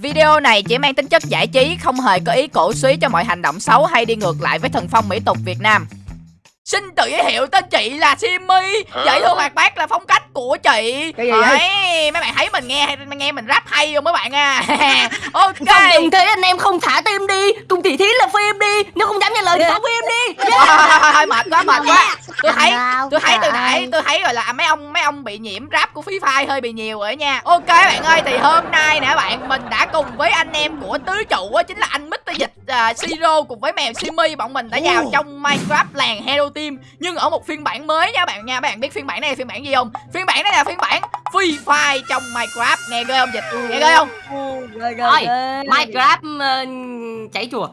Video này chỉ mang tính chất giải trí, không hề có ý cổ suý cho mọi hành động xấu hay đi ngược lại với thần phong mỹ tục Việt Nam. Xin tự giới thiệu tên chị là Simmy. Dễ thương hoạt bát là phong cách của chị. Cái gì Đấy, mấy bạn thấy mình nghe hay nghe mình rap hay không mấy bạn à? Ok. Không đừng thế anh em không thả tim đi. Cùng thị thí là phim đi. Nếu không dám nghe lời thì không phim đi. Thôi, thôi, thôi, thôi, mệt quá mệt quá. Tôi thấy tôi thấy từ nãy tôi thấy rồi là mấy ông mấy ông bị nhiễm rap của Free Fire hơi bị nhiều rồi nha. Ok bạn ơi thì hôm nay nè bạn mình đã cùng với anh em của tứ trụ á chính là anh Mr Dịch uh, Siro cùng với mèo Simi bọn mình đã vào trong Minecraft làng Hero Team. Nhưng ở một phiên bản mới nha bạn nha bạn biết phiên bản này là phiên bản gì không? Phiên bản này là phiên bản Free Fire trong Minecraft. Nghe ghê không Dịch? Nghe ghê không? Rồi Minecraft uh, cháy chùa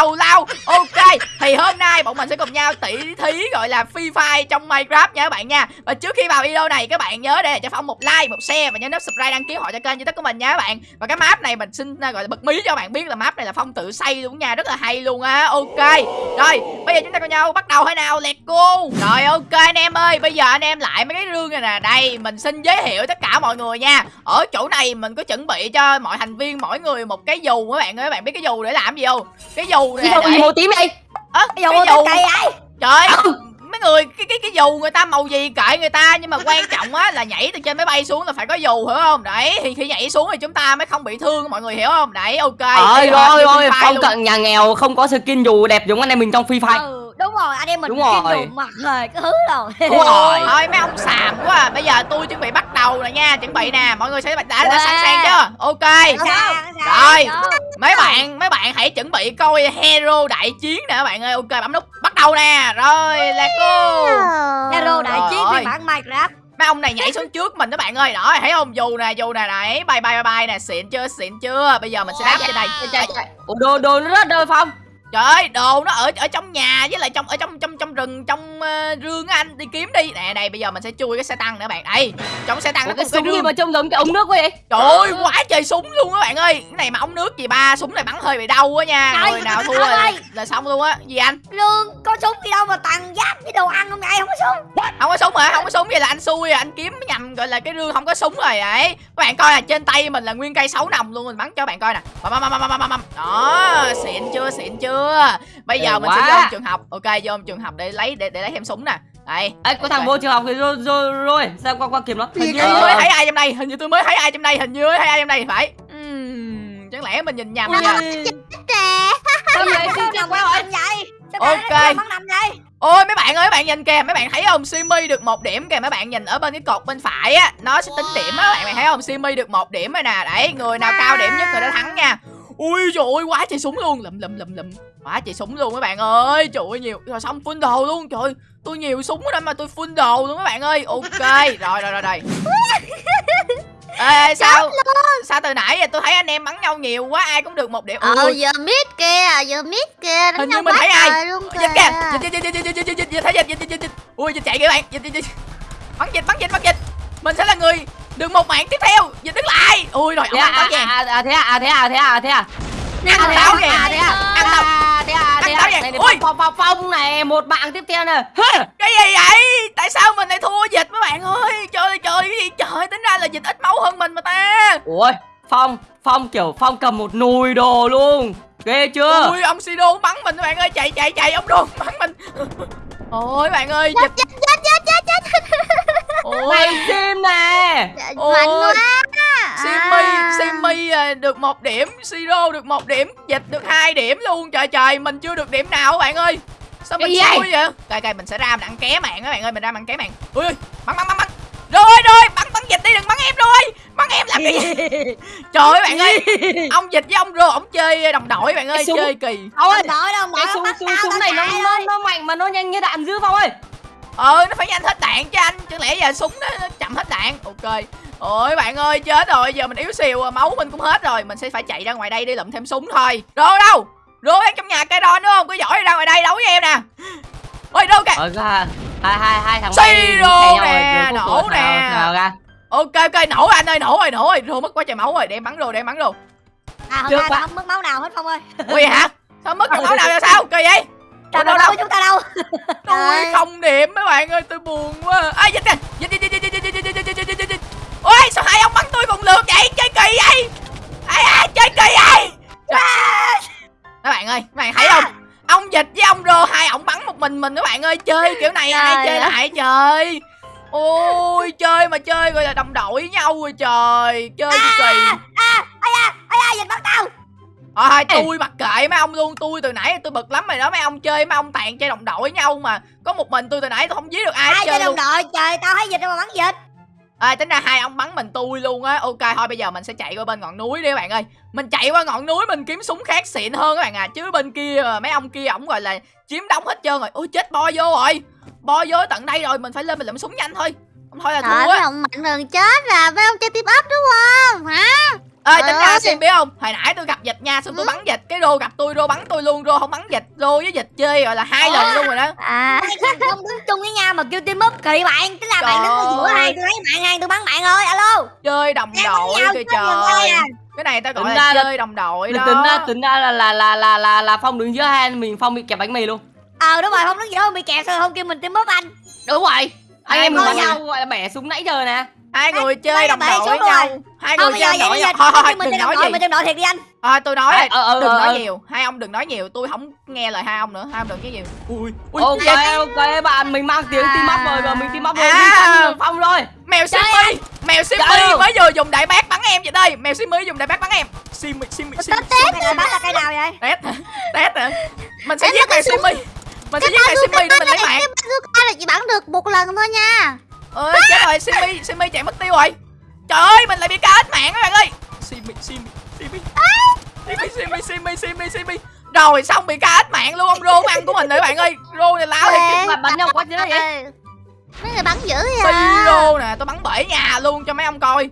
tào lao ok, thì hôm nay bọn mình sẽ cùng nhau tỉ thí, gọi là free fire trong minecraft nha các bạn nha. Và trước khi vào video này, các bạn nhớ để cho phong một like, một share và nhớ nút subscribe đăng ký họ cho kênh youtube của mình nha các bạn. Và cái map này mình xin, gọi là bật mí cho các bạn biết là map này là phong tự xây luôn nha, rất là hay luôn á. Ok, rồi, bây giờ chúng ta cùng nhau, bắt đầu thế nào let's go rồi, ok anh em ơi, bây giờ anh em lại mấy cái rương này nè. Đây, mình xin giới thiệu tất cả mọi người nha. Ở chỗ này mình có chuẩn bị cho mọi thành viên, mỗi người một cái dù các bạn ơi. Các bạn biết cái dù để làm gì không? Cái dù Đâu để- gì màu tím vậy Ơ, dụ cái dù cây ấy trời mấy người cái cái cái dù người ta màu gì kệ người ta nhưng mà quan trọng á là nhảy từ trên máy bay xuống là phải có dù hiểu không? Đấy thì khi nhảy xuống thì chúng ta mới không bị thương mọi người hiểu không? Đấy ok Ơi Free Fire Phong luôn. cận nhà nghèo không có skin dù đẹp giống anh em mình trong Free Fire. Ừ rồi anh em mình Đúng rồi. đồ mặt rồi cái thứ rồi. Đúng rồi. Thôi mấy ông xàm quá à. bây giờ tôi chuẩn bị bắt đầu rồi nha chuẩn bị nè mọi người sẽ đã, đã, sẵn sàng chưa? Ok. Sao, Rồi. sao? mấy bạn mấy bạn hãy chuẩn bị coi hero đại chiến nè các bạn ơi. Ok bấm nút bắt đầu nè. Rồi let's go. Hero đại chiến phiên bản Minecraft mấy ông này nhảy xuống trước mình các bạn ơi. Đó thấy không? Dù nè dù nè đấy bay bay bay bay nè. Xịn chưa? Xịn chưa? Bây giờ mình sẽ đáp trên đây Ủa đồ đồ nó rất đời Phong trời ơi đồ nó ở ở trong nhà với lại trong ở trong trong trong rừng trong ờ, rương á anh đi kiếm đi. Nè đây bây giờ mình sẽ chui cái xe tăng nữa bạn. Đây trong xe tăng nó Ủa, có cái một cái súng gì mà trông giống cái ống nước quá vậy? Trời ơi quá trời súng luôn các bạn ơi. Cái này mà ống nước gì ba súng này bắn hơi bị đau quá nha. Người nào thua ông là, xong luôn á. Gì anh? Lương có súng gì đâu mà toàn giáp với đồ ăn không ngày không có súng. Không có súng hả? Không có súng vậy là anh xui à. Anh kiếm nhầm gọi là cái rương không có súng rồi đấy các bạn coi là trên tay mình là nguyên cây sáu nòng luôn. Mình bắn cho bạn coi nè. Đó xịn chưa xịn chưa bây giờ mình sẽ quá. vô trường học. Ok vô trường học để lấy để, để lấy thêm súng nè. Đây Ê có thằng vô trường học thì rồi rồi rồi sao qua qua kiếm nó hình như tôi mới thấy ai trong đây hình như tôi mới thấy ai trong đây hình như mới thấy ai trong đây phải. Ừm, chẳng lẽ mình nhìn nhầm nha Sao vậy xin chào quá rồi vậy? Ok. Ôi mấy bạn ơi mấy bạn nhìn kìa. Mấy bạn thấy không Simi được một điểm kìa. Mấy bạn nhìn ở bên cái cột bên phải á Nó sẽ tính điểm á. Bạn, bạn thấy không Simi được một điểm rồi nè. Đấy người nào cao điểm nhất người đó thắng nha ui trời ơi quá trời súng luôn lầm lầm lầm lầm quá trời súng luôn các bạn ơi trời ơi nhiều rồi xong full đồ luôn trời tôi nhiều súng lắm mà tôi full đồ luôn các bạn ơi ok rồi rồi rồi rồi Ê, sao sao từ nãy giờ tôi thấy anh em bắn nhau nhiều quá ai cũng được một điểm ờ giờ mít kia giờ mít kia hình như mình thấy ai luôn kìa dịch dịch dịch dịch dịch dịch dịch thấy dịch dịch dịch dịch ui dịch chạy kìa bạn dịch dịch bắn dịch bắn dịch bắn dịch mình sẽ là người được một mạng tiếp theo. Dịch đứng lại ui rồi ông à, ăn táo à, vàng à, à, thế à, à, thế à, thế à, thế à. Ăn thế táo à, vàng thế à, ăn táo. à, thế à, thế ăn táo à, này, Ui. phong, phong, phong này, một bạn tiếp theo nè. Cái gì vậy? Tại sao mình lại thua dịch mấy bạn ơi? Trời ơi trời cái gì? Trời tính ra là dịch ít máu hơn mình mà ta. Ôi, Phong, Phong kiểu Phong cầm một nồi đồ luôn. Ghê chưa? Ui ông Sido bắn mình các bạn ơi. Chạy chạy chạy ông đồn bắn mình. Ôi bạn ơi dịch chết chết chết chết chết ôi Mày sim nè Ôi. mạnh quá Simmy, À. Simmy à, được một điểm, Siro được một điểm, Dịch được hai điểm luôn. Trời trời, mình chưa được điểm nào các bạn ơi. Sao mình xui vậy? Cài cài mình sẽ ra mình ăn ké mạng các bạn ơi, mình ra mình ăn ké mạng. Ui, ui, bắn bắn bắn bắn. Rồi rồi, bắn bắn Dịch đi đừng bắn em rồi. Bắn em làm cái gì? Trời ơi bạn ơi, ông Dịch với ông Rô ông chơi đồng đội bạn ơi, chơi kỳ. Phong ơi, cái súng, súng, này nó, nó, nó mạnh mà nó nhanh như đạn dữ Phong ơi Ờ, nó phải nhanh hết đạn cho anh, chẳng lẽ giờ súng nó, chậm hết đạn. Ok. Ôi bạn ơi, chết rồi, giờ mình yếu xìu máu mình cũng hết rồi, mình sẽ phải chạy ra ngoài đây đi lượm thêm súng thôi. Rô đâu? Rô đang trong nhà cây đòn đúng không? Có giỏi ra ngoài đây đấu với em nè. Ôi Rô kìa. Ra, hai, hai, hai thằng Xì nhau nè, nổ nè. Ok ok nổ anh ơi, nổ rồi, nổ rồi. Rô mất quá trời máu rồi, để em bắn Rô, để em bắn Rô. À hôm nay không mất máu nào hết Phong ơi Ui hả? Sao mất được máu nào là sao? Kỳ vậy? Trả đâu đâu chúng ta đâu tôi không điểm mấy bạn ơi tôi buồn quá Ai dịch nè Dịch dịch dịch dịch dịch dịch dịch dịch dịch Ôi sao hai ông bắn tôi còn lượt vậy chơi kỳ vậy Ai ai chơi kỳ vậy Mấy bạn ơi mấy bạn thấy không Ông dịch với ông rô hai ông bắn một mình mình các bạn ơi Chơi kiểu này ai chơi lại trời Ôi chơi mà chơi gọi là đồng đội với nhau rồi trời Chơi kỳ À à à à dịch bắn tao Thôi tôi mặc kệ mấy ông luôn Tôi từ nãy tôi bực lắm rồi đó Mấy ông chơi mấy ông tàn chơi đồng đội với nhau mà. Có một mình tôi từ nãy tôi không giết được ai ai chơi đồng luôn. đội? Trời tao thấy dịch đâu mà bắn dịch. À, Tính ra hai ông bắn mình tôi luôn á. Ok thôi bây giờ mình sẽ chạy qua bên ngọn núi đi các bạn ơi. Mình chạy qua ngọn núi mình kiếm súng khác xịn hơn các bạn à. Chứ bên kia mà mấy ông kia ổng gọi là chiếm đóng hết trơn rồi. Ôi chết bo vô rồi. Bo vô tận đây rồi mình phải lên mình lượm súng nhanh thôi. Không thôi là thua á. ông mạnh chết à Mấy ông chơi team up đúng không? Hả Ê tính ra xem biết không? Hồi nãy tôi gặp dịch nha Xong tôi bắn dịch Cái rô gặp tôi rô bắn tôi luôn Rô không bắn dịch Rô với dịch chơi gọi là hai lần luôn rồi đó. À. Không đứng chung với nhau mà kêu team up kỳ bạn tức là bạn đứng ở giữa hai tôi thấy bạn hai tôi bắn bạn ơi alo. Chơi đồng đội kìa trời. à. cái này ta gọi Tính là là- chơi đồng đội đó. tính ra tính ra là là là là là, là phong đứng giữa hai anh mình phong bị kẹp bánh mì luôn. Ờ đúng rồi không đứng giữa bị kẹt rồi không kêu mình team up anh. Đúng rồi. Anh em mình nhau gọi là bẻ súng nãy giờ nè hai người chơi đồng đội với nhau rồi. hai người chơi đồng vậy đội thôi thôi đừng nói gì mình team đội thiệt đi anh thôi tôi nói rồi ờ ờ đừng ờ, nói ờ. nhiều hai ông đừng nói nhiều tôi không nghe lời hai ông nữa hai ông đừng nói nhiều ui ui ok ok bạn mình mang tiếng team up rồi và mình team up rồi À. đường phong rồi mèo simmy mèo simmy ơi. mới vừa dùng đại bác bắn em vậy đây mèo simmy dùng đại bác bắn em simmy simmy simmy cái này bắn là cây nào vậy tét hả tét hả mình sẽ giết mèo simmy mình sẽ giết mèo simmy để mình lấy mạng Cái là chỉ bắn được một lần thôi nha ơi chết rồi simmy simmy chạy mất tiêu rồi. Trời ơi mình lại bị cá hết mạng các bạn ơi. Simmy simmy simmy simmy simmy simmy simmy simmy rồi xong bị cá hết mạng luôn ông rô ăn của mình rồi các bạn ơi. Rô này láo chứ. Bạn bắn nhau quá chứ vậy. Ê, Mấy người bắn dữ vậy à? Siro nè tôi bắn bể nhà luôn cho mấy ông coi.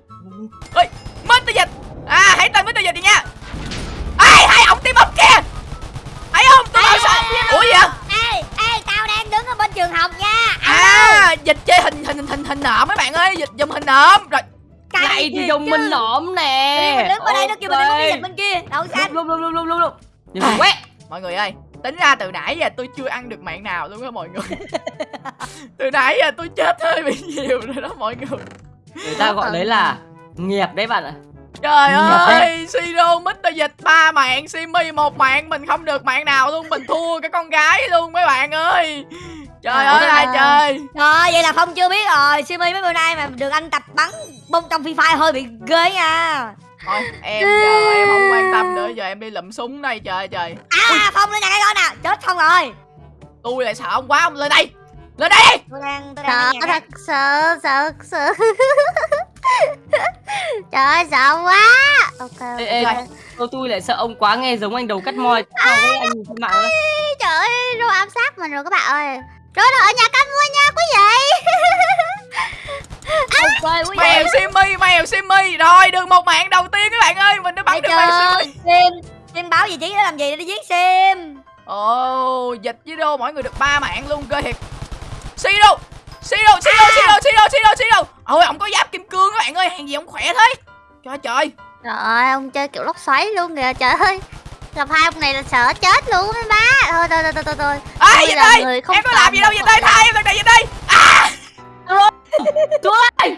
Ơi mất tới dịch. À hãy tên mất tới dịch đi nha. Ai hai ông tim up kìa. Thấy không? Tôi bảo sao? ủa gì vậy tao đang đứng ở bên trường học nha. À dịch chơi hình hình hình hình nộm mấy bạn ơi dịch dùng hình nộm rồi Cay này thì dùng chứ. mình nõm nè. Mình đứng ở đây nó kêu mình cái dịch bên kia. Đậu xanh lúc lúc lúc lúc nhưng mà quét. mọi người ơi tính ra từ nãy giờ tôi chưa ăn được mạng nào luôn á mọi người. Từ nãy giờ tôi chết hơi bị nhiều rồi đó mọi người. Người ta gọi đấy là nghiệp đấy bạn ạ trời ơi siro mít dịch ba mạng simi một mạng mình không được mạng nào luôn mình thua cái con gái luôn mấy bạn ơi. Trời ơi ai trời. Rồi vậy là phong chưa biết rồi simi mấy bữa nay mà được anh tập bắn bông trong phi fire hơi bị ghê nha. Thôi em giờ em không quan tâm nữa giờ em đi lụm súng đây trời ơi trời. À phong lên nhà cái đó nè chết phong rồi. Tôi lại sợ ông quá ông lên đây lên đây đi. Tôi đang tôi đang Sợ thật sợ sợ sợ Trời ơi sợ quá. Ok ê, ê, ok. tôi, tôi lại sợ ông quá nghe giống anh đầu cắt sao cái anh trên mạng ấy. Trời ơi Rô ám sát mình rồi các bạn ơi. Rô nó ở nhà canh mua nha quý vị. Quý mèo simi mèo simi rồi được một mạng đầu tiên các bạn ơi. Mình đã bắn được mèo simi sim sim báo vị trí để làm gì để đi giết sim ồ dịch với đô mỗi người được ba mạng luôn cơ thiệt siro siro siro siro siro siro siro ôi ông có giáp kim cương các bạn ơi hàng gì ông khỏe thế? Trời trời. Trời ơi ông chơi kiểu lốc xoáy luôn kìa trời ơi. Gặp hai ông này là sợ chết luôn mấy má. Thôi thôi thôi thôi thôi, thôi. ai vậy đây? người không em có làm gì đâu vậy đây? thay em này vậy đây? À! Chúa ơi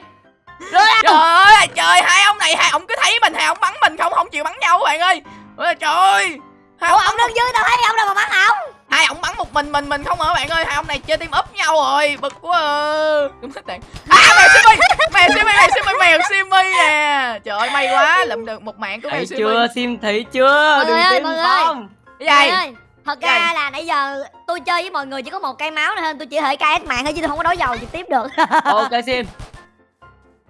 trời ơi trời hai ông này hai ông cứ thấy mình hai ông bắn mình không? Không chịu bắn nhau các bạn ơi. Trời ơi. Hai ủa ông, ông đứng dưới tao thấy ông đâu mà bắn ông hai ông bắn một mình mình mình không ở bạn ơi? Hai ông này chơi team up nhau rồi bực quá à. đúng hết đạn à mèo simi mèo simi mèo simi mèo simi nè. Trời ơi may quá lụm được một mạng của mèo simi. chưa? Sim thấy chưa? Đừng tin gì? Ơi, thật ra là nãy giờ tôi chơi với mọi người chỉ có một cây máu nên tôi chỉ hệ KS mạng thôi chứ tôi không có đấu dầu trực tiếp được. Ok sim.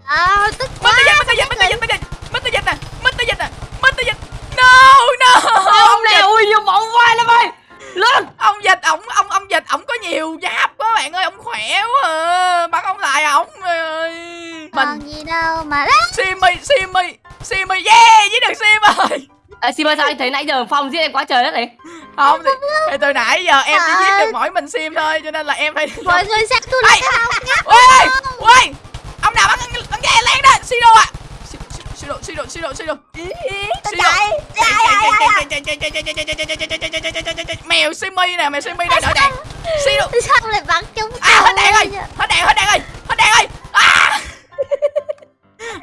Ờ tức mất tới dịch mất tới dịch mất tới dịch mất tới dịch nè mất tới dịch nè mất tới dịch no no. Ông này ui như bóng vai lắm ơi lên! Ông dịch ổng ông ông dịch ổng có nhiều giáp quá bạn ơi ông khỏe quá à. bắn ông lại ổng ơi. Mình Còn gì đâu mà simi simi simi yeah với được sim ơi. À, sim ơi sao anh thấy nãy giờ phong giết em quá trời đất này không thì, thì từ nãy giờ em chỉ giết được mỗi mình sim thôi cho nên là em phải Mọi người xem tôi là cái ôi ôi ông nào bắn bắn ghe lan đó? Siro à siro siro siro siro tôi chạy ai ai ai mèo simi nè mèo simi đang đợi đạn siro Sao lại bắn chúng à hết tôi đạn rồi hết đạn hết đạn rồi hết đạn rồi à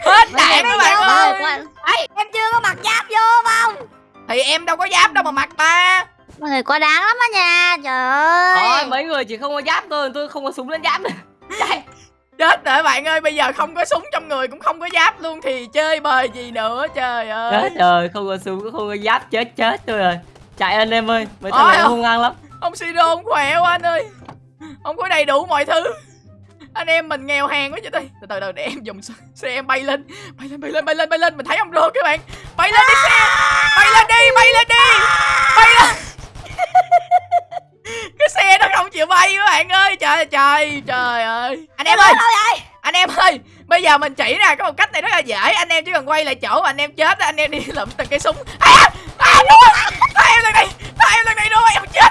hết đạn các bạn ơi em chưa có mặc giáp vô không thì em đâu có giáp đâu mà mặc ta mọi người quá đáng lắm á nha trời Thôi ơi mấy người chỉ không có giáp thôi Tôi không có súng lên giáp Chạy chết rồi bạn ơi bây giờ không có súng trong người cũng không có giáp luôn thì chơi bời gì nữa trời ơi. Chết rồi không có súng không có giáp chết chết tôi rồi. Chạy anh em ơi Mấy thằng này hung hăng lắm. ông siro ông khỏe quá anh ơi. Ông có đầy đủ mọi thứ. Anh em mình nghèo hèn quá vậy đây. Từ từ từ để em dùng xe- em bay lên. Bay lên bay lên bay lên bay lên. Mình thấy ông rô các bạn. Bay lên đi xe. Bay lên đi bay lên đi. Bay lên. Cái xe nó không chịu bay các bạn ơi. Trời trời trời ơi em ơi đâu anh em ơi bây giờ mình chỉ nè có một cách này rất là dễ anh em chỉ cần quay lại chỗ mà anh em chết anh em đi lụm từng cây súng à, à, đúng rồi. à, em lần này à, em lần này rồi em chết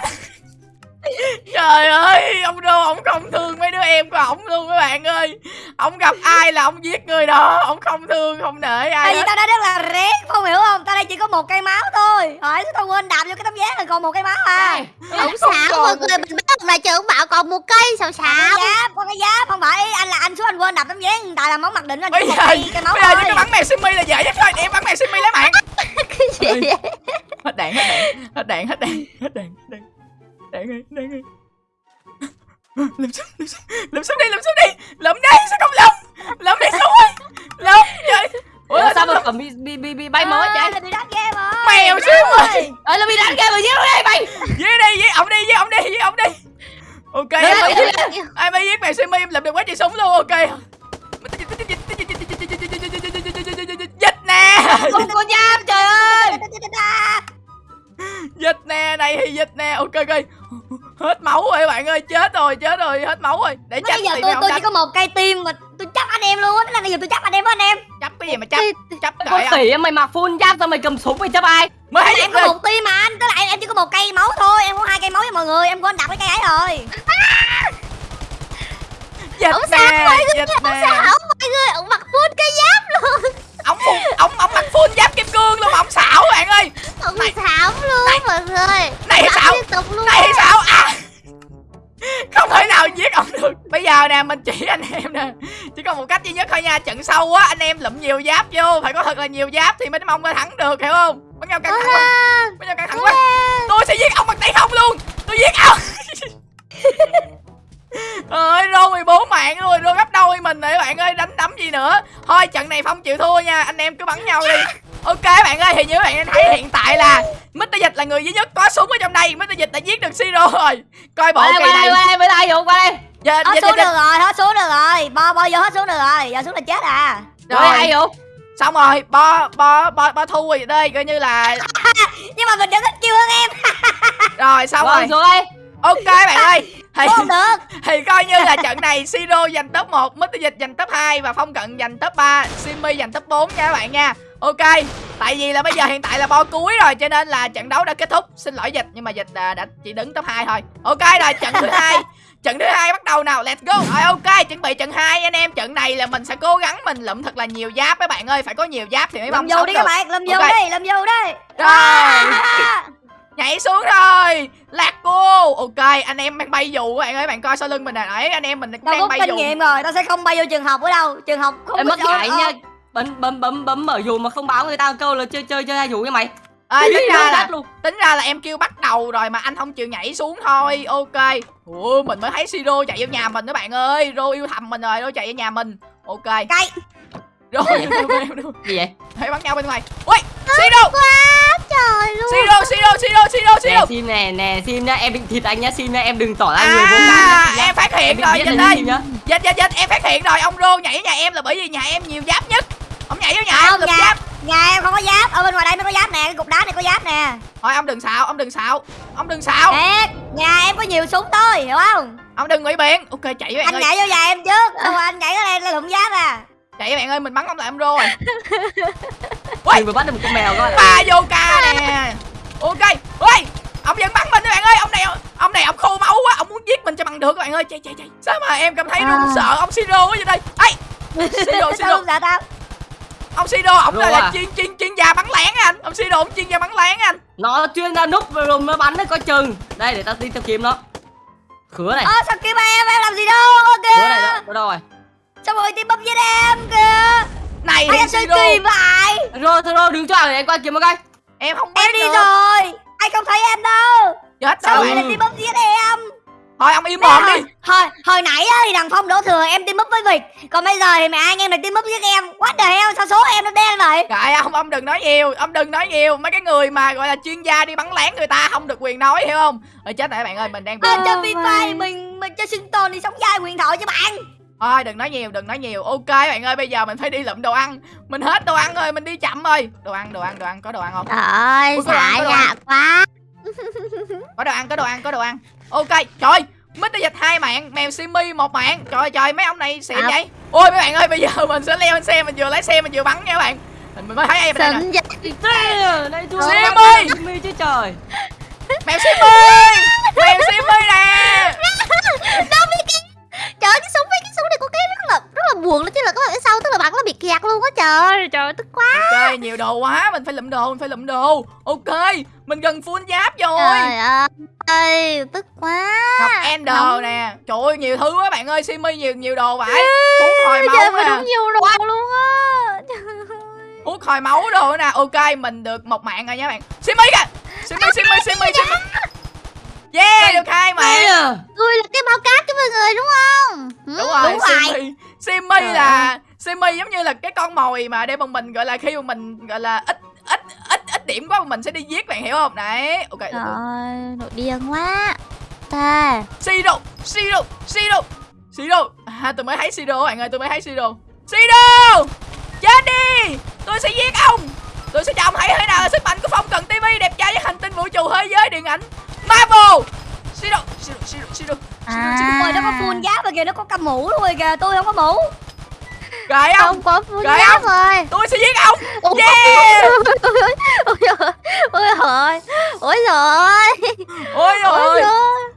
trời ơi ông đô ông không thương mấy đứa em của ổng luôn các bạn ơi. Ông gặp ai là ông giết người đó ông không thương không nể ai tại vì tao đã rất là rét không hiểu không? Tao đây chỉ có một cây máu thôi. Hỏi tao quên đạp vô cái tấm vé rồi còn một cây máu à? Ông còn mọi người mình bắt lại chờ ông bảo còn một cây sao cái giáp con cái giáp. Không phải anh là anh xuống anh quên đạp tấm vé tại là món mặc định anh chỉ một giờ cây cây máu bây giờ chỉ có bắn mèo simi là dễ nhất thôi để em bắn mèo simi lấy mạng cái gì vậy? hết đạn hết đạn hết đạn hết đạn hết đạn đạn ơi đạn ơi lùm xuống lùm xuống. Lùm xuống đi lùm xuống đi. Lùm đi sao không lùm lùm đi xuống ơi lùm trời ủa Ủa, sao mà còn bị, bị, bị, bị bay mới chạy là bị đánh game rồi. Mèo xuống rồi Ờ là bị đánh game rồi giết đi bay giết đi giết ổng đi giết ổng đi giết ổng đi. Ok em mới đấy, giết em mới giết mèo simi em lùm được quá trời súng luôn ok. Dịch nè. Không có giáp trời ơi. Dịch nè này thì dịch nè. Ok ok hết máu rồi các bạn ơi chết rồi chết rồi hết máu rồi. Để bây tránh giờ thì tôi tôi chỉ có một cây tim mà tôi chấp anh em luôn á là bây giờ tôi chấp anh em với anh em. Chấp cái gì mà chấp chấp Con trời ơi khỉ mày mặc full giáp sao mày cầm súng mày chấp ai? Thấy em có một tim mà anh tức là em, em chỉ có một cây máu thôi em có hai cây máu với mọi người em quên đạp cái cây ấy rồi. Dịch ông xảo nè mọi người xảo mọi người ông mặc full cái giáp luôn. Ổng ổng ổng mặc full giáp kim cương luôn ổng xảo bạn ơi. Ông Này. xảo luôn mọi người. Này luôn này xảo. à không thể nào giết ổng được. Bây giờ nè mình chỉ anh em nè. Chỉ còn một cách duy nhất thôi nha trận sau á anh em lụm nhiều giáp vô. Phải có thật là nhiều giáp thì mới mong là thắng được hiểu không? Bắn nhau căng thẳng quá. Bắn nhau căng thẳng quá. Tôi sẽ giết ông bằng tay không luôn. Tôi giết ông. Ơi rô 14 mạng rồi rô gấp đôi mình các bạn ơi đánh đấm gì nữa. Thôi trận này phong chịu thua nha. Anh em cứ bắn nhau đi ok bạn ơi thì như các bạn thấy hiện tại là Mr. Dịch là người duy nhất có súng ở trong đây. Mr. Dịch đã giết được Siro rồi. Coi bộ kỳ qua đây này qua đây qua đây Dũng, qua đây. Giờ- hết giờ- xuống giờ- được rồi hết xuống được rồi. Bo bo vô hết xuống được rồi. Giờ xuống là chết à. Rồi ai Dũng xong rồi bo bo bo bo thu rồi đây coi như là nhưng mà mình vẫn ít kêu hơn em. Rồi xong Rồi rồi. xuống đây. Ok bạn ơi. Thì, không được. thì coi như là trận này Siro giành top 1 Mr. Dịch giành top 2 và Phong Cận giành top 3 Simmy giành top 4 nha các bạn nha Ok Tại vì là bây giờ hiện tại là bo cuối rồi Cho nên là trận đấu đã kết thúc. Xin lỗi Dịch Nhưng mà Dịch à, đã chỉ đứng top 2 thôi. Ok rồi trận thứ hai. Trận thứ hai bắt đầu nào? Let's go. Rồi ok chuẩn bị trận 2 anh em Trận này là mình sẽ cố gắng mình lụm thật là nhiều giáp các bạn ơi. Phải có nhiều giáp thì mới mong vô sống đi được. các bạn lâm vô Ok. đi lâm vô đi. Rồi. Nhảy xuống rồi. Lạc cô. Ok anh em đang bay dù các bạn ơi Bạn coi sau lưng mình nè. Đấy anh em mình đang rút bay kinh dù. nghiệm rồi tao sẽ không bay vô trường học ở đâu. Trường học không Em có mất ờ, nha bấm bấm bấm bấm mở dù mà không báo người ta câu là chơi chơi chơi hai dù nha mày. À, tính ra là luôn. tính ra là em kêu bắt đầu rồi mà anh không chịu nhảy xuống thôi. Ok. Ủa mình mới thấy siro chạy vô nhà mình đó bạn ơi. Rô yêu thầm mình rồi rô chạy vô nhà mình. Ok. Cây rô gì vậy? Hãy bắn nhau bên ngoài. Ui siro. Quá trời luôn. Siro siro siro siro nè siro. sim nè nè sim nhá em bị thịt anh nhá sim nhá em đừng tỏ ra người vô can à em phát hiện em rồi dịch nhá. Dịch dịch dịch em phát hiện rồi ông rô nhảy nhà em là bởi vì nhà em nhiều giáp nhất ông nhảy vô nhà em không lụm nhà giáp. nhà em không có giáp. Ở bên ngoài đây mới có giáp nè cái cục đá này có giáp nè. Thôi ông đừng xạo ông đừng xạo. Ông đừng xạo. Nè nhà em có nhiều súng thôi hiểu không? Ông đừng ngụy biện. Ok chạy với bạn anh ơi. nhảy vô nhà em trước. Rồi anh nhảy ra đây là lụm giáp à. Chạy với bạn ơi mình bắn ông lại ông rô rồi đừng vừa bắt được một con mèo coi. Ba vô ca nè. Ok ôi ông vẫn bắn mình các bạn ơi. Ông này ông này ông khô máu quá. Ông muốn giết mình cho bằng được các bạn ơi. Chạy chạy chạy. Sao mà em cảm thấy À. run sợ? Ông siro quá vậy đây? Ấy siro sao siro không sợ tao ông siro ông là, Rô là à? chuyên chuyên chuyên gia bắn lén anh. Ông siro ông chuyên gia bắn lén anh. Nó chuyên ra núp rồi nó bắn đấy coi chừng. Đây để tao đi tao kiếm nó. Khứa này. Ơ sao kiếm em? Em làm gì đâu? Ơ khứa này kìa đâu, đâu đâu rồi. Sao mọi người tìm bấm với em kìa? Này anh em chơi kỳ vậy rồi thôi rồi đứng cho để anh qua kiếm một cái. Em không em biết đi nữa. rồi. Fire không thấy em đâu. Chết Sao lại là up giết em thôi ông im mồm đi hồi, hồi nãy á, thì thằng Phong đổ thừa em team up với Việt Còn bây giờ thì mẹ anh em lại team up với em What the hell sao số em nó đen vậy Trời ông ông đừng nói nhiều, ông đừng nói nhiều. Mấy cái người mà gọi là chuyên gia đi bắn lén người ta không được quyền nói hiểu không? Rồi chết các bạn ơi, mình đang Free my. Fire mình mình cho sinh tồn đi sống dai quyền thoại cho bạn Thôi đừng nói nhiều, đừng nói nhiều. Ok bạn ơi, bây giờ mình phải đi lượm đồ ăn. Mình hết đồ ăn rồi, mình đi chậm rồi. Đồ ăn, đồ ăn, đồ ăn, có đồ ăn không? Trời ơi, ăn. nhạt quá Có đồ ăn, có đồ ăn, có đồ ăn. Ok, trời, Mít dịch hai mạng, mèo Simi một mạng. Trời trời, mấy ông này xịn Thật. vậy. Ôi mấy bạn ơi, bây giờ mình sẽ leo lên xe, mình vừa lái xe mình vừa bắn nha các bạn. Mình mới thấy em đây nè. Xịn vậy Thế, đây thua Sim bắn ơi! Jimmy chứ trời Mèo Simi! Mèo Simi nè! Đâu biết cái Trời cái súng cái súng này có cái là buồn đó chứ là các bạn phía sau tức là bắn nó bị kẹt luôn á trời Trời tức quá. Ok, nhiều đồ quá, mình phải lụm đồ, mình phải lụm đồ. Ok, mình gần full giáp rồi. Trời ơi, tức quá. Ngọc Ender Nóng. nè. Trời ơi nhiều thứ quá bạn ơi Simi nhiều nhiều đồ vậy. Thuốc hồi máu nè. đúng nhiều đồ luôn á. Thuốc hồi máu đồ nè. Ok mình được một mạng rồi nha bạn. Simi kìa. Simi Simi Simi Simi Yeah được hai mạng à Tôi là cái bao cát cho mọi người đúng không? Ừ, Đúng rồi đúng rồi. Simi Simi Trời là Simi giống như là cái con mồi mà để mà mình gọi là khi mà mình gọi là ít ít ít ít điểm quá mình sẽ đi giết bạn hiểu không? Đấy ok Trời ơi, nội điên quá. Ta. Siro Siro Siro Siro à, tôi mới thấy Siro bạn ơi tôi mới thấy Siro Siro chết đi! Tôi sẽ giết ông! Tôi sẽ cho ông thấy thế nào là sức mạnh của phong cần TV đẹp trai với hành tinh vũ trụ thế giới điện ảnh Marvel! Siro Siro Siro Siro À. Ôi nó có full giáp và kìa nó có cầm mũ luôn rồi kìa. Tôi không có mũ. Gợi ông. Không có Gợi giáp ông. rồi. Tôi sẽ giết ông. Yeah. Ôi trời Ôi trời Ôi trời ôi rồi trời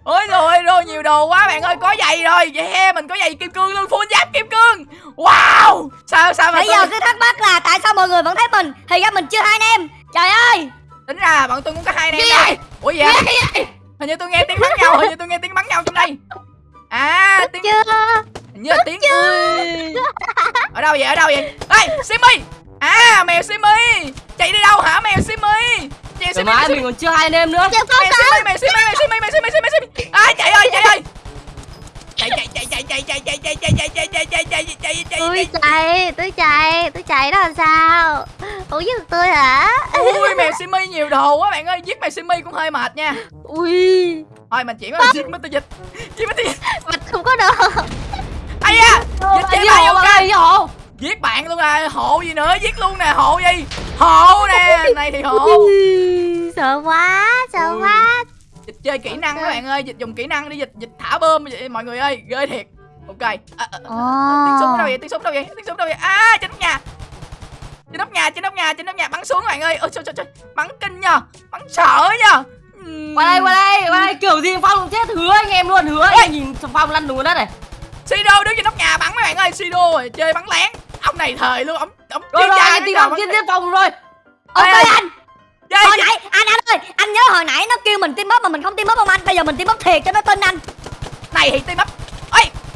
ôi rồi rồi nhiều đồ quá bạn ơi. Có giày rồi. Yeah mình có giày kim cương luôn. Full giáp kim cương. Wow. Sao sao mà Bây tôi... giờ cứ thắc mắc là tại sao mọi người vẫn thấy mình? Thì ra mình chưa hai anh em. Trời ơi tính ra bọn tôi cũng có hai anh em đâu vậy? ủa gì vậy? Hình như tôi nghe tiếng bắn nhau hình như tôi nghe tiếng bắn nhau trong đây. À tiếng Chưa? Hình như là tiếng ui. Ở đâu vậy? Ở đâu vậy? Ê simi! À mèo simi! Chạy đi đâu hả mèo simi? Mèo mèo mình còn chưa hai anh em nữa. Có simi mèo simi mèo simi mèo simi mèo simi. À chạy ơi chạy ơi chạy chạy chạy chạy chạy chạy chạy chạy chạy chạy chạy chạy chạy chạy chạy Tôi chạy Tôi chạy Tôi chạy đó làm sao Ủa giết được tôi hả ui mèo simi nhiều đồ quá bạn ơi giết mèo simi cũng hơi mệt nha Ui thôi mình chỉ có giết Mr. Dịch giết Mr. Dịch Mặt không có đồ ai da dịch bài hộ ok giết bạn luôn à hộ gì nữa giết luôn nè hộ gì hộ nè này thì hộ Sợ quá Sợ quá dịch chơi kỹ năng các bạn ơi dịch dùng kỹ năng đi dịch dịch thả bơm vậy mọi người ơi ghê thiệt ok. À, à, à, tiếng súng đâu vậy? Tiếng súng đâu vậy? Tiếng súng đâu vậy? À trên nóc nhà. Trên nóc nhà trên nóc nhà trên nóc nhà. Bắn xuống các bạn ơi. Ôi trời trời trời. Bắn kinh nha bắn sợ Ừm. Qua đây qua đây qua đây. Kiểu gì Phong cũng chết. Hứa anh em luôn hứa anh nhìn Phong lăn đùng đất này. Sido đứng trên nóc nhà bắn mấy bạn ơi. Sido rồi chơi bắn lén. Ông này thời luôn ông ông Rồi rồi anh trò Phong tiếp Phong rồi. Ok Ê, anh. Chơi Hồi nãy anh anh ơi Anh nhớ hồi nãy nó kêu mình team up mà mình không team up không anh. Bây giờ mình team up thiệt cho nó tin anh. Này thì team up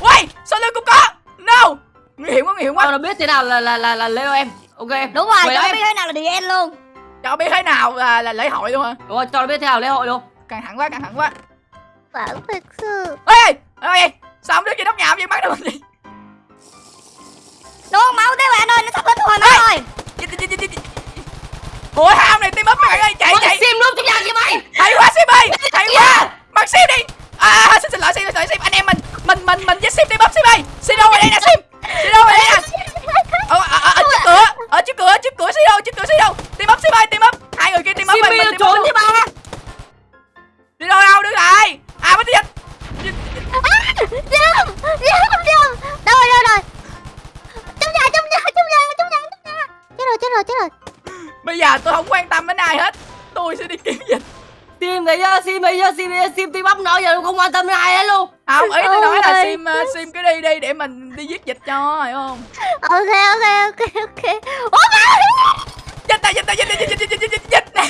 ôi quay sau lưng cũng có no! Nguy hiểm quá nguy hiểm quá. Phong nó biết thế nào là là là là Leo em. Ok em. Đúng rồi Mời cho nó em. biết thế nào là DN luôn. Cho biết thế nào là, là lễ hội luôn hả? Đúng rồi cho nó biết thế nào lễ hội luôn. Căng thẳng quá căng thẳng quá. Vẫn thực sự. Ê ê ê sao ông đứng trên nóc nhà vẫn bắn được mình gì Đúng không máu thế bạn ơi nó sắp hết hồi máu rồi. Ôi ham này team up mấy bạn ơi chạy chạy. sim luôn trong nhà kìa mày. Hay quá sim ơi. Hay quá. bắn sim đi. À xin xin lỗi sim xin lỗi sim anh em mình mình mình mình với sim team up sim ơi sim đâu ở đây nè sim sim đâu ở đây nè ở, ở, ở, ở trước cửa ở trước cửa trước cửa sim đâu trước cửa sim đâu team up sim ơi team up hai người kia up Sim mình đi mình trốn chứ ba đi đâu đâu đứng lại à mất À, Dâm Dâm Đâu rồi đâu rồi Trong nhà trong nhà trong nhà trong nhà trong nhà Chết rồi chết rồi chết rồi bây giờ tôi không quan tâm đến ai hết tôi sẽ đi kiếm dịch Sim thấy chưa Sim thấy chưa Sim Sim team up nó giờ không quan tâm đến ai hết luôn không ý tôi nói là sim ờ, sim cứ đi đi để mình đi giết dịch cho hiểu không? Ok ok ok ok. Ủa mà dịch ta dịch ta dịch ta dịch dịch dịch dịch dịch dịch này.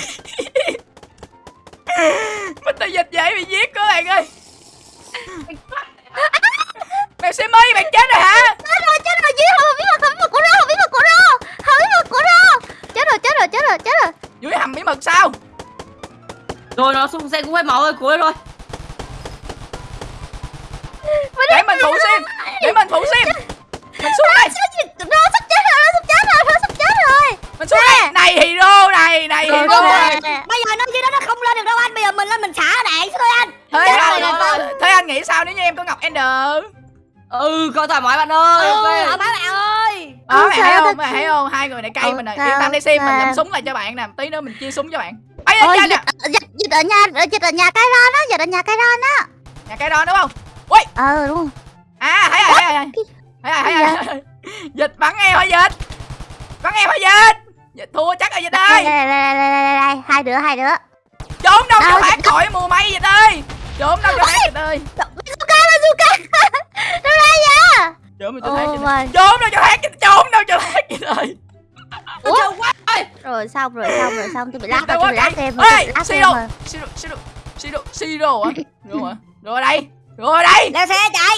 Mình ta dịch dễ bị giết các bạn ơi. Mèo sim ơi bạn chết rồi hả? Chết rồi chết rồi dưới hầm bí mật hầm bí mật của rô hầm bí mật của rô hầm bí mật của rô. Chết rồi chết rồi chết rồi chết rồi. Dưới hầm bí mật sao? Rồi nó xuống xe cũng hết máu rồi, cuối rồi. Coi thoải mái bạn ơi. Ừ, ok. ở bạn. Ơi. Đó Không mày sao thấy không? chị. thấy không? Hai người này cay mình này yên tâm đi sim mình làm súng lại cho bạn nè. Tí nữa mình chia súng cho bạn. Ấy cha dịch, dịch, dịch ở nhà dịch ở nhà cái ron á dịch ở nhà cái ron á nhà cây đòn đúng không? Ờ đúng à thấy rồi thấy rồi thấy rồi thấy rồi dịch bắn em hả dịch? Bắn em hả dịch? Dịch thua chắc rồi dịch đây ơi. đây đây đây đây đây hai đứa hai đứa. Trốn đâu cho dịch- khỏi mùa mây dịch ơi. Trốn đâu cho thoát dịch ơi. Bazooka bazooka nó ra vậy? Trốn đâu cho my trốn đâu cho dịch trốn đâu cho thoát dịch ơi chờ quá. rồi xong rồi xong rồi xong tôi bị lát rồi tôi bị lát tôi ê đồ xì đồ xì đồ hả? Rồi đây. Rồi đây. Leo xe chạy.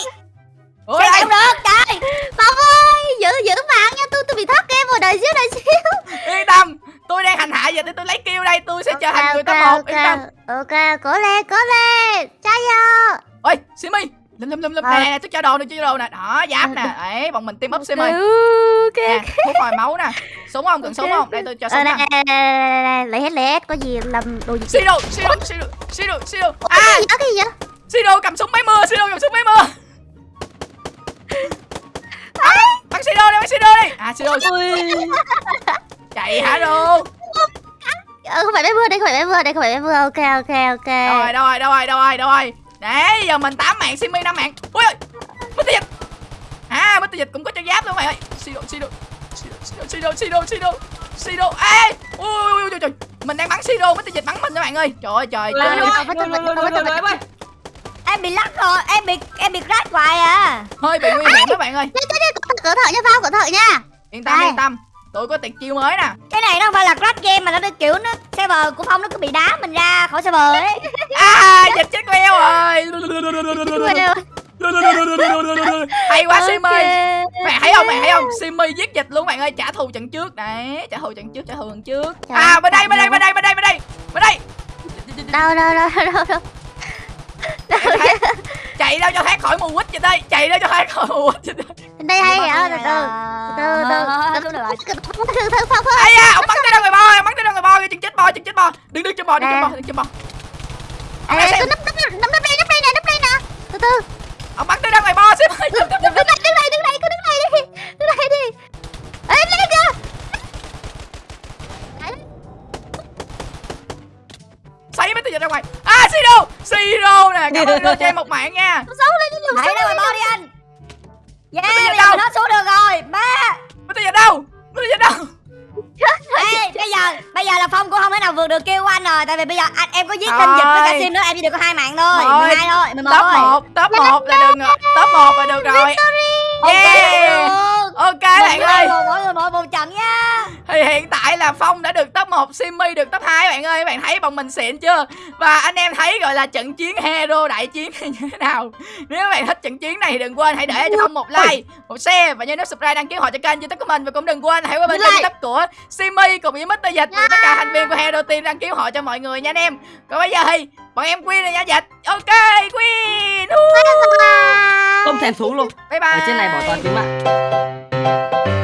Rồi Xe không được chạy. Phong ơi giữ giữ mạng nha tôi tôi bị thoát game rồi đợi xíu đợi xíu. Yên tâm tôi đang hành hạ dịch để tôi lấy kêu đây tôi sẽ trở thành người top ok một yên tâm. ok. Cố lên cố lên. Trái vô. Ôi simi lum lum lum lum. Ờ. nè nè tôi cho đồ nè cho đồ nè. Đó giáp nè. ấy bọn mình team up simi ok nè thuốc hồi máu nè. Súng không? Cần súng không? Đây tôi cho Ờ, súng nè lấy hết lấy hết. Có gì làm đồ gì? Đồ xì đồ Ủa, cái à cái gì xì đồ cầm súng máy mưa đồ cầm súng máy mưa. Bắn đồ đi bắn đồ đi. À Ui. chạy hả đồ? Ờ, không phải bé mưa đây không phải bé mưa đây không phải bé mưa. Ok ok ok. Đâu rồi đâu rồi đâu rồi đâu rồi để giờ mình 8 mạng simi 5 mạng. Ui ơi mất dịch. À mất dịch cũng có cho giáp luôn mày ơi. Xì đồ xì đồ xì đồ ê ui ui ui trời. Mình đang bắn đồ mất dịch bắn mình các bạn ơi. Trời ơi trời trời. Em bị lắc rồi Em bị em bị crash hoài à. Hơi bị nguy hiểm các bạn ơi. cẩn thận, nha Phong cẩn thận nha. Yên tâm yên tâm tôi có tuyệt chiêu mới nè. Cái này nó không phải là crash game mà nó được kiểu nó server của Phong nó cứ bị đá mình ra khỏi server ấy. À dịch chết queo rồi hay quá simi. Mày thấy không mày thấy không? Simi giết dịch luôn bạn ơi. Trả thù trận trước. Đấy trả thù trận trước trả thù trận trước. Trời à bên đây bên đây bên đây bên đây bên đây bên đây. Đâu đâu đâu đâu đâu. Em thấy- chạy đâu cho thoát khỏi mù quýt dịch ơi chạy đâu cho thoát khỏi mù quýt ơi Bên đây hay hả từ từ. Từ từ từ từ. Từ từ Phong ơi ai da ông bắn tới đâu người bo? Ông bắn tới đâu người bo? Chừng chết bo chừng chết bo. Đừng đứng trên bo đừng trên bo đừng trên bo. À, đây, tôi nấp nấp nấp nấp đây nấp đây nè nấp đây nè. Từ từ. Ông bắn tới đâu người bo? Xíu ơi đứng đây đứng đây đứng đây cứ đứng đây đi. Đứng đây đi. Ê lên kìa. Sấy mấy tôi dịch ra ngoài. À siro siro nè cảm ơn đưa cho em một mạng nha. Xấu lên đi liều Hãy xấu ngoài bo đi anh. Yeah Bây giờ bây đâu? giờ nó xuống được rồi. Ba. Tôi dịch đâu? Tôi dịch đâu? Ê, bây giờ bây giờ là Phong cũng không thể nào vượt được kêu của anh rồi. Tại vì bây giờ anh em có giết thêm dịch với cả sim nữa em chỉ được có hai mạng thôi. Thôi. 12 thôi 11 top thôi một top một là được rồi top một là được rồi. Yeah ok bạn ơi. một mỗi người mỗi một trận nha. Thì hiện tại là phong đã được top 1 simmy được top 2 bạn ơi. Bạn thấy bọn mình xịn chưa? Và anh em thấy gọi là trận chiến hero đại chiến này như thế nào? Nếu các bạn thích trận chiến này thì đừng quên hãy để cho phong một like một share và nhớ nút subscribe đăng ký họ cho kênh youtube của mình. Và cũng đừng quên hãy qua bên kênh youtube của simmy cùng với mr dịch và tất cả thành viên của hero team đăng ký họ cho mọi người nha anh em. Còn bây giờ thì bọn em queen rồi nha dịch. Ok queen. Không thèm xuống luôn. bye bye Ở trên này bỏ toàn tính you.